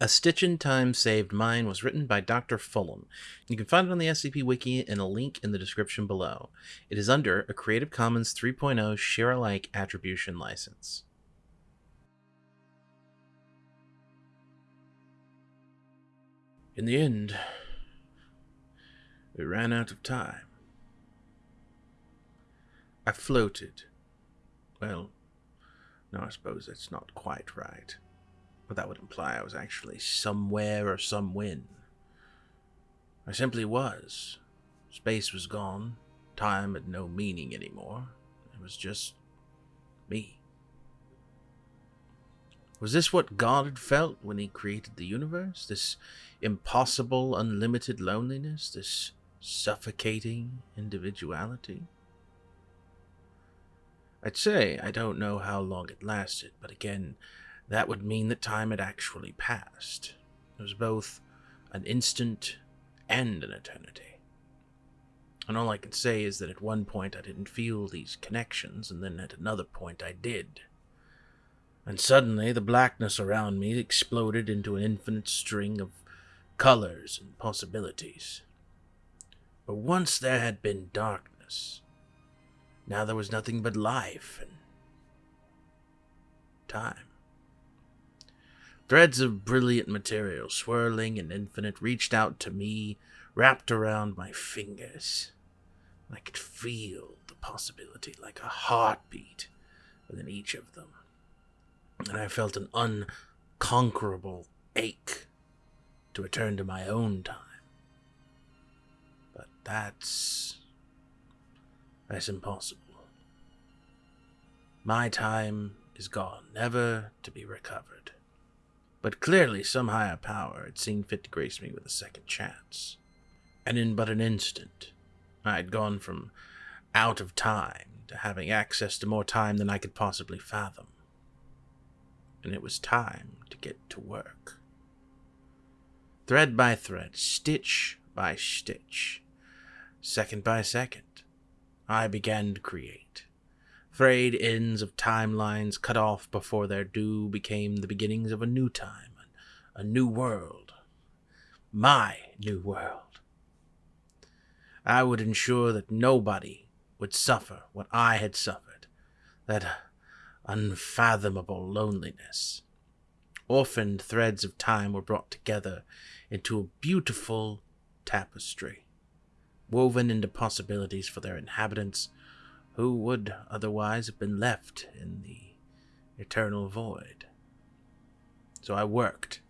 A Stitch in Time Saved Mine was written by Dr. Fulham. You can find it on the SCP Wiki in a link in the description below. It is under a Creative Commons 3.0 Share Alike Attribution License. In the end, we ran out of time. I floated. Well, no, I suppose that's not quite right. But that would imply I was actually somewhere or somewhen. I simply was. Space was gone. Time had no meaning anymore. It was just me. Was this what God had felt when He created the universe? This impossible, unlimited loneliness? This suffocating individuality? I'd say I don't know how long it lasted, but again, that would mean that time had actually passed. It was both an instant and an eternity. And all I can say is that at one point I didn't feel these connections, and then at another point I did. And suddenly the blackness around me exploded into an infinite string of colors and possibilities. But once there had been darkness, now there was nothing but life and time. Threads of brilliant material, swirling and infinite, reached out to me, wrapped around my fingers. I could feel the possibility like a heartbeat within each of them. And I felt an unconquerable ache to return to my own time. But that's. that's impossible. My time is gone, never to be recovered. But clearly, some higher power had seen fit to grace me with a second chance. And in but an instant, I had gone from out of time to having access to more time than I could possibly fathom. And it was time to get to work. Thread by thread, stitch by stitch, second by second, I began to create. Frayed ends of timelines cut off before their due became the beginnings of a new time, a new world. My new world. I would ensure that nobody would suffer what I had suffered, that unfathomable loneliness. Orphaned threads of time were brought together into a beautiful tapestry, woven into possibilities for their inhabitants who would otherwise have been left in the eternal void. So I worked.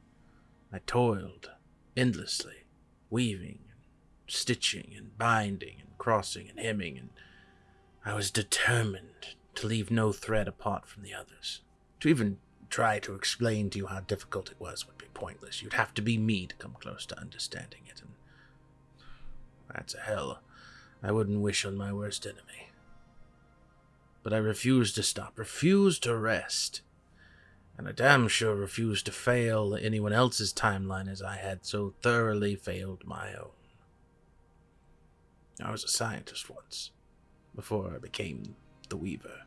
I toiled endlessly, weaving, and stitching, and binding, and crossing, and hemming, and I was determined to leave no thread apart from the others. To even try to explain to you how difficult it was would be pointless. You'd have to be me to come close to understanding it, and that's a hell I wouldn't wish on my worst enemy but I refused to stop, refused to rest. And I damn sure refused to fail anyone else's timeline as I had so thoroughly failed my own. I was a scientist once, before I became the Weaver.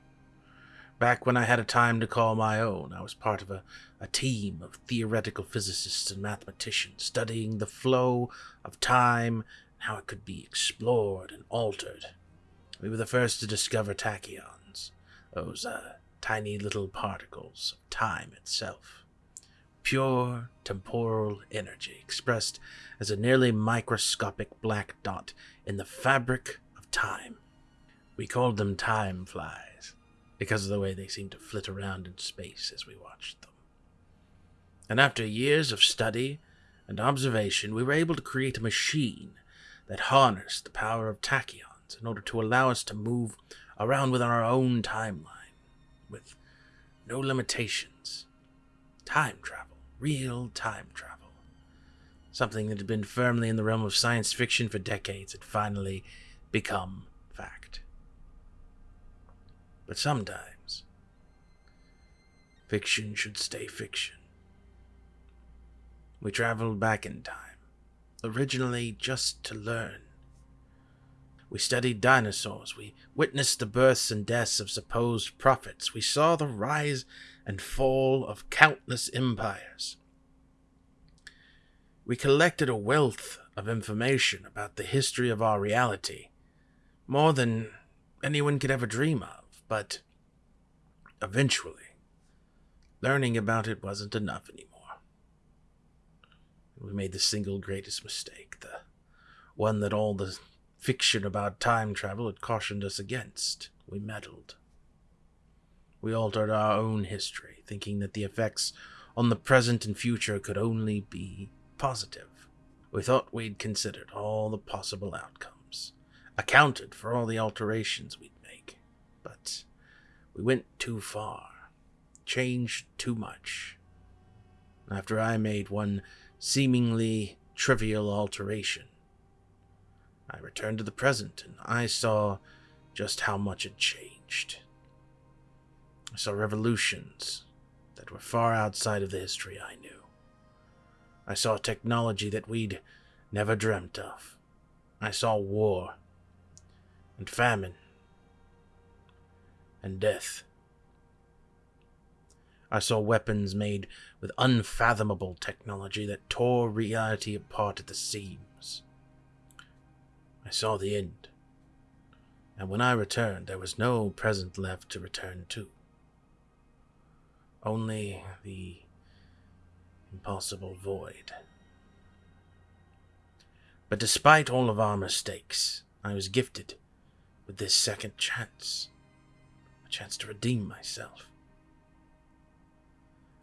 Back when I had a time to call my own, I was part of a, a team of theoretical physicists and mathematicians studying the flow of time and how it could be explored and altered. We were the first to discover tachyons those uh, tiny little particles of time itself. Pure temporal energy expressed as a nearly microscopic black dot in the fabric of time. We called them time flies because of the way they seemed to flit around in space as we watched them. And after years of study and observation, we were able to create a machine that harnessed the power of tachyons in order to allow us to move around within our own timeline, with no limitations. Time travel, real time travel. Something that had been firmly in the realm of science fiction for decades had finally become fact. But sometimes, fiction should stay fiction. We traveled back in time, originally just to learn we studied dinosaurs. We witnessed the births and deaths of supposed prophets. We saw the rise and fall of countless empires. We collected a wealth of information about the history of our reality, more than anyone could ever dream of, but eventually, learning about it wasn't enough anymore. We made the single greatest mistake, the one that all the fiction about time travel had cautioned us against. We meddled. We altered our own history, thinking that the effects on the present and future could only be positive. We thought we'd considered all the possible outcomes, accounted for all the alterations we'd make, but we went too far, changed too much. After I made one seemingly trivial alteration, I returned to the present and I saw just how much had changed. I saw revolutions that were far outside of the history I knew. I saw technology that we'd never dreamt of. I saw war and famine and death. I saw weapons made with unfathomable technology that tore reality apart at the seams. I saw the end. And when I returned, there was no present left to return to. Only the impossible void. But despite all of our mistakes, I was gifted with this second chance. A chance to redeem myself.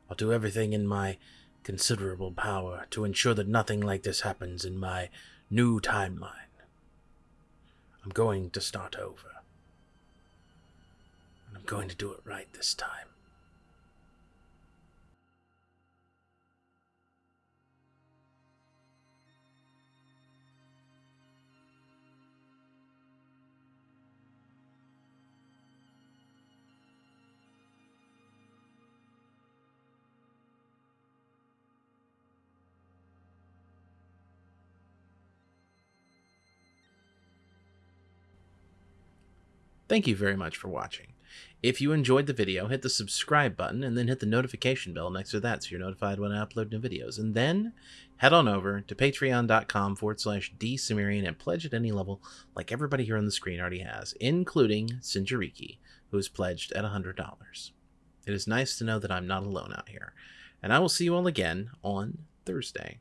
I'll do everything in my considerable power to ensure that nothing like this happens in my new timeline. I'm going to start over. And I'm going to do it right this time. Thank you very much for watching. If you enjoyed the video, hit the subscribe button and then hit the notification bell next to that so you're notified when I upload new videos. And then head on over to patreon.com forward slash dsumerian and pledge at any level like everybody here on the screen already has, including Sinjariki, who has pledged at $100. It is nice to know that I'm not alone out here. And I will see you all again on Thursday.